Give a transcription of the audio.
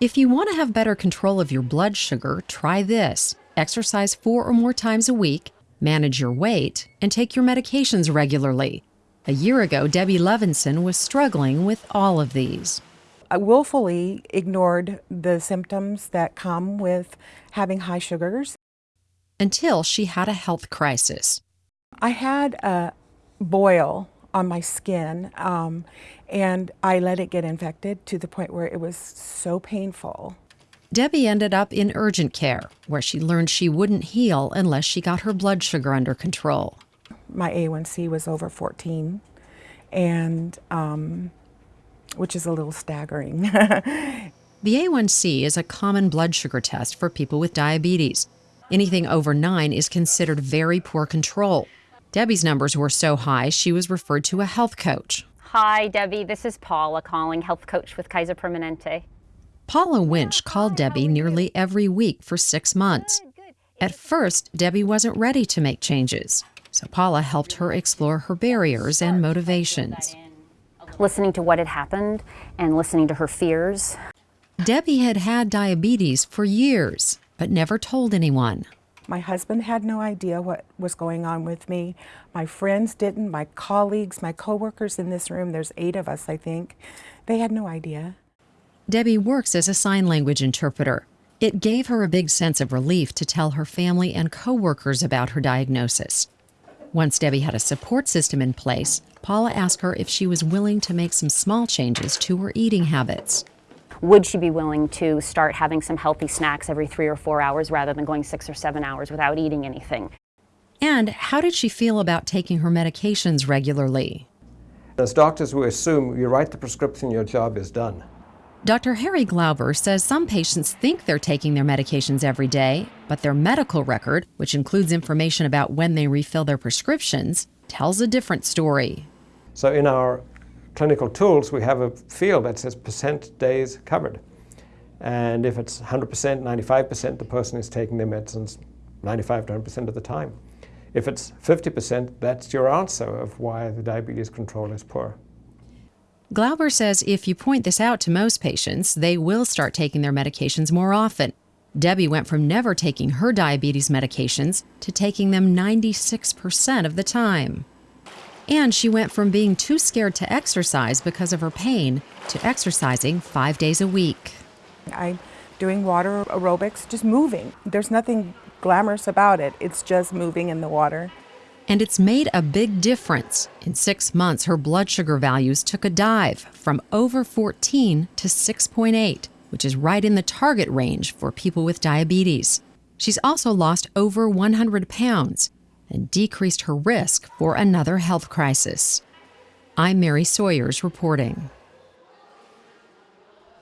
If you want to have better control of your blood sugar, try this exercise four or more times a week, manage your weight, and take your medications regularly. A year ago, Debbie Levinson was struggling with all of these. I willfully ignored the symptoms that come with having high sugars. Until she had a health crisis. I had a boil on my skin um, and I let it get infected to the point where it was so painful. Debbie ended up in urgent care, where she learned she wouldn't heal unless she got her blood sugar under control. My A1C was over 14, and um, which is a little staggering. the A1C is a common blood sugar test for people with diabetes. Anything over 9 is considered very poor control. Debbie's numbers were so high, she was referred to a health coach. Hi, Debbie. This is Paula calling, health coach with Kaiser Permanente. Paula Winch called Debbie nearly every week for six months. At first, Debbie wasn't ready to make changes, so Paula helped her explore her barriers and motivations. Listening to what had happened and listening to her fears. Debbie had had diabetes for years, but never told anyone. My husband had no idea what was going on with me. My friends didn't, my colleagues, my coworkers in this room, there's eight of us, I think, they had no idea. Debbie works as a sign language interpreter. It gave her a big sense of relief to tell her family and coworkers about her diagnosis. Once Debbie had a support system in place, Paula asked her if she was willing to make some small changes to her eating habits would she be willing to start having some healthy snacks every three or four hours rather than going six or seven hours without eating anything? And how did she feel about taking her medications regularly? As doctors, we assume you write the prescription, your job is done. Dr. Harry Glauber says some patients think they're taking their medications every day, but their medical record, which includes information about when they refill their prescriptions, tells a different story. So in our clinical tools, we have a field that says percent days covered. And if it's 100%, 95%, the person is taking their medicines 95 to 100% of the time. If it's 50%, that's your answer of why the diabetes control is poor. Glauber says if you point this out to most patients, they will start taking their medications more often. Debbie went from never taking her diabetes medications to taking them 96% of the time. And she went from being too scared to exercise because of her pain to exercising five days a week. I'm doing water aerobics, just moving. There's nothing glamorous about it, it's just moving in the water. And it's made a big difference. In six months, her blood sugar values took a dive from over 14 to 6.8, which is right in the target range for people with diabetes. She's also lost over 100 pounds and decreased her risk for another health crisis. I'm Mary Sawyers reporting.